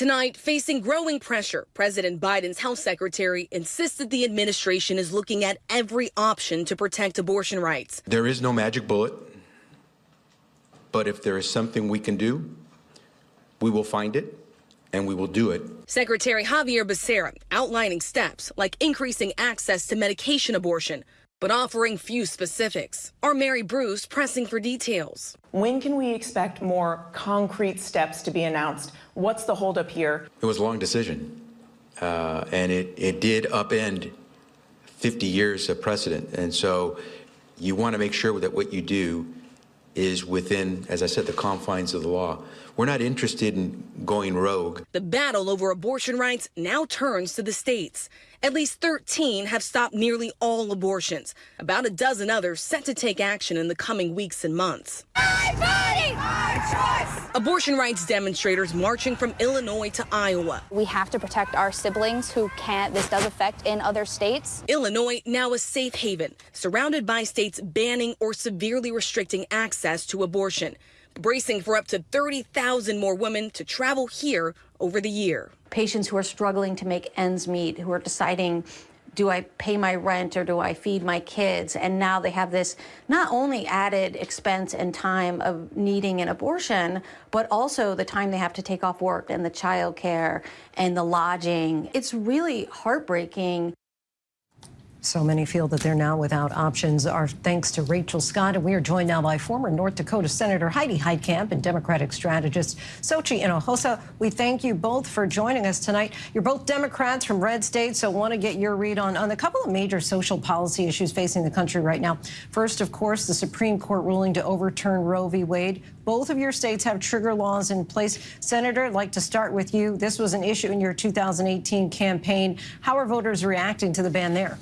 Tonight, facing growing pressure, President Biden's health secretary insisted the administration is looking at every option to protect abortion rights. There is no magic bullet, but if there is something we can do, we will find it and we will do it. Secretary Xavier Becerra outlining steps like increasing access to medication abortion, but offering few specifics. Our Mary Bruce pressing for details. When can we expect more concrete steps to be announced? What's the holdup here? It was a long decision, uh, and it, it did upend 50 years of precedent. And so you want to make sure that what you do is within, as I said, the confines of the law. We're not interested in going rogue. The battle over abortion rights now turns to the states. At least 13 have stopped nearly all abortions. About a dozen others set to take action in the coming weeks and months. My body, my choice. Abortion rights demonstrators marching from Illinois to Iowa. We have to protect our siblings who can't, this does affect in other states. Illinois now a safe haven, surrounded by states banning or severely restricting access to abortion bracing for up to 30,000 more women to travel here over the year. Patients who are struggling to make ends meet, who are deciding do I pay my rent or do I feed my kids? And now they have this not only added expense and time of needing an abortion, but also the time they have to take off work and the child care and the lodging. It's really heartbreaking so many feel that they're now without options. Our thanks to Rachel Scott. And we are joined now by former North Dakota Senator Heidi Heitkamp and Democratic strategist Xochitl Hinojosa. We thank you both for joining us tonight. You're both Democrats from red states, so want to get your read on, on a couple of major social policy issues facing the country right now. First, of course, the Supreme Court ruling to overturn Roe v. Wade. Both of your states have trigger laws in place. Senator, I'd like to start with you. This was an issue in your 2018 campaign. How are voters reacting to the ban there?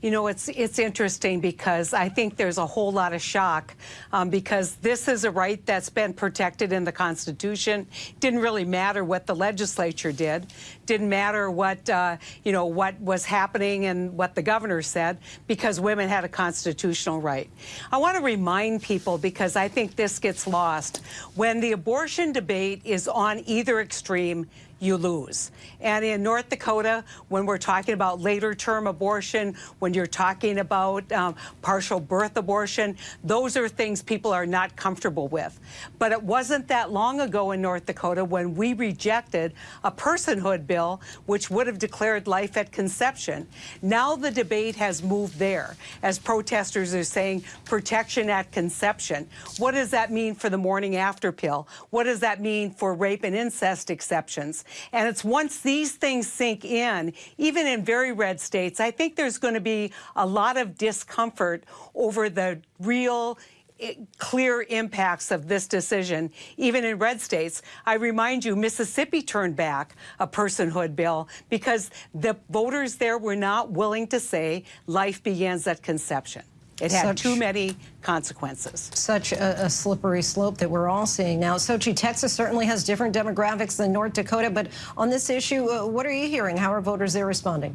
You know, it's it's interesting because I think there's a whole lot of shock um, because this is a right that's been protected in the Constitution. Didn't really matter what the legislature did. Didn't matter what uh, you know what was happening and what the governor said because women had a constitutional right. I want to remind people because I think this gets lost when the abortion debate is on either extreme you lose. And in North Dakota, when we're talking about later term abortion, when you're talking about um, partial birth abortion, those are things people are not comfortable with. But it wasn't that long ago in North Dakota when we rejected a personhood bill which would have declared life at conception. Now the debate has moved there as protesters are saying protection at conception. What does that mean for the morning after pill? What does that mean for rape and incest exceptions? And it's once these things sink in, even in very red states, I think there's going to be a lot of discomfort over the real eh, clear impacts of this decision, even in red states. I remind you, Mississippi turned back a personhood bill because the voters there were not willing to say life begins at conception. It had such, too many consequences. Such a, a, slippery slope that we're all seeing now. Xochitl, Texas certainly has different demographics than North Dakota, but on this issue, uh, what are you hearing? How are voters there responding?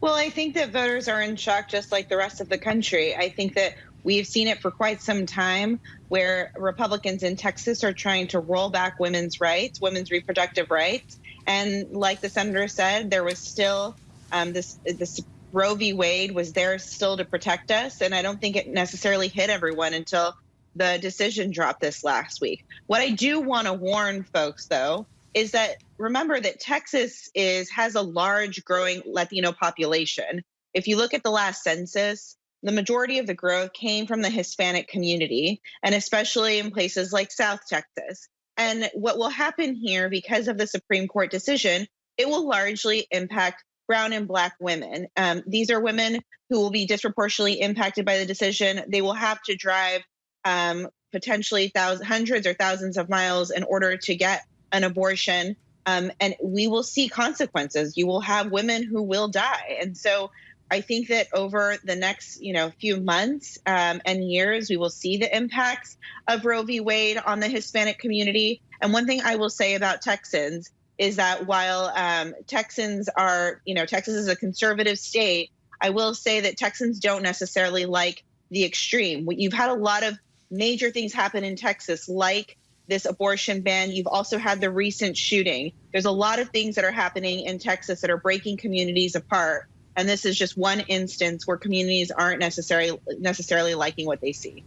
Well, I think that voters are in shock just like the rest of the country. I think that we've seen it for quite some time where Republicans in Texas are trying to roll back women's rights, women's reproductive rights. And like the senator said, there was still um, this, this Roe v. Wade was there still to protect us. And I don't think it necessarily hit everyone until the decision dropped this last week. What I do want to warn folks, though, is that remember that Texas is has a large growing Latino population. If you look at the last census, the majority of the growth came from the Hispanic community, and especially in places like South Texas. And what will happen here because of the Supreme Court decision, it will largely impact brown and black women. Um, these are women who will be disproportionately impacted by the decision. They will have to drive um, potentially thousands, hundreds or thousands of miles in order to get an abortion. Um, and we will see consequences. You will have women who will die. And so I think that over the next, you know, few months um, and years, we will see the impacts of Roe v. Wade on the Hispanic community. And one thing I will say about Texans is that while um, Texans are, you know, Texas is a conservative state, I will say that Texans don't necessarily like the extreme. You've had a lot of major things happen in Texas, like this abortion ban. You've also had the recent shooting. There's a lot of things that are happening in Texas that are breaking communities apart. And this is just one instance where communities aren't necessarily necessarily liking what they see.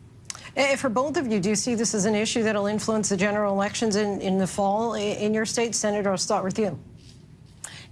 Eh, For both of you, do you see this as an issue that'll influence the general elections in, in the fall in your state? Senator, I'll start with you.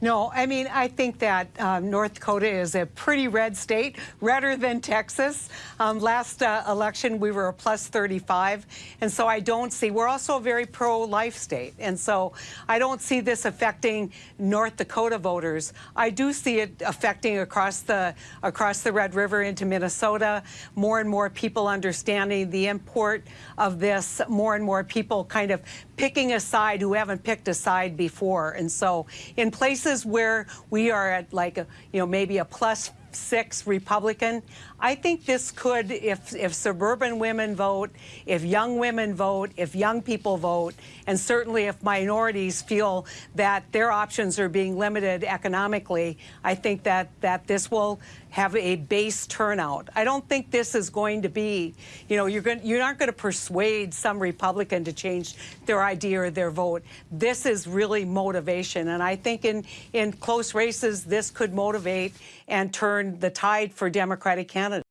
No, I mean, I think that um, North Dakota is a pretty red state, redder than Texas. Um, last uh, election, we were a plus 35. And so I don't see, we're also a very pro life state. And so I don't see this affecting North Dakota voters. I do see it affecting across the, across the Red River into Minnesota. More and more people understanding the import of this, more and more people kind of picking a side who haven't picked a side before. And so in places where we are at like, a, you know, maybe a plus six Republican, I think this could, if, if suburban women vote, if young women vote, if young people vote, and certainly if minorities feel that their options are being limited economically, I think that, that this will have a base turnout. I don't think this is going to be, you know, you're going, you're not going to persuade some Republican to change their idea or their vote. This is really motivation, and I think in in close races, this could motivate and turn the tide for Democratic candidates.